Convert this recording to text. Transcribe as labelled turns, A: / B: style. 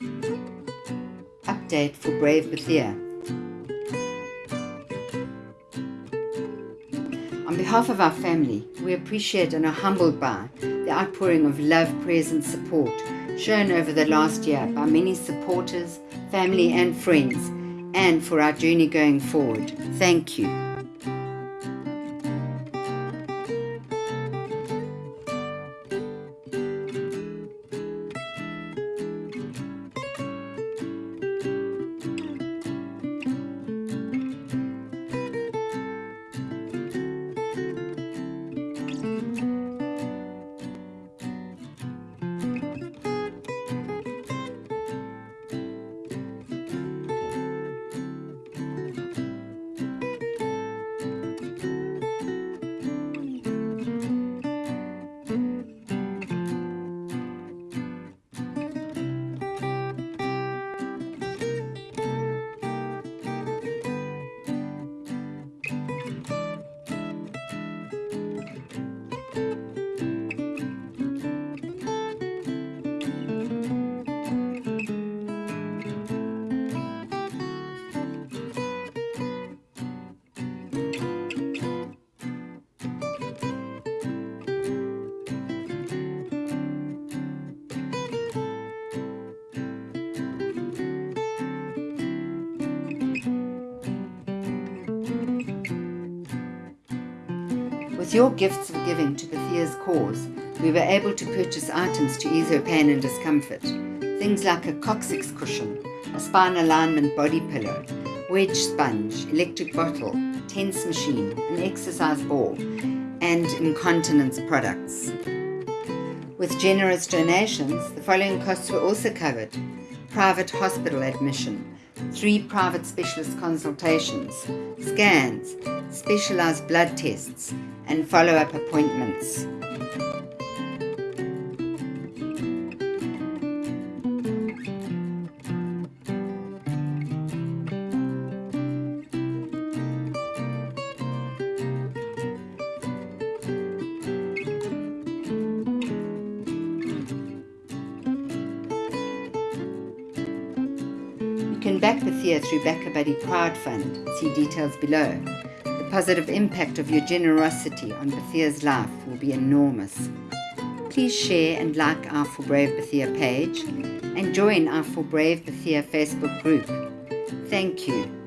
A: Update for Brave Bethia. On behalf of our family, we appreciate and are humbled by the outpouring of love, prayers, and support shown over the last year by many supporters, family, and friends, and for our journey going forward. Thank you. With your gifts of giving to Bethia's cause, we were able to purchase items to ease her pain and discomfort. Things like a coccyx cushion, a spine alignment body pillow, wedge sponge, electric bottle, TENS machine, an exercise ball, and incontinence products. With generous donations, the following costs were also covered. Private hospital admission, three private specialist consultations, scans, specialized blood tests, and follow-up appointments. Can back Bethia through BackaBuddy crowdfund. See details below. The positive impact of your generosity on Bethia's life will be enormous. Please share and like our For Brave Bethia page and join our For Brave Bethia Facebook group. Thank you.